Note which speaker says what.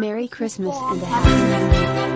Speaker 1: Merry Christmas and a Happy New Year.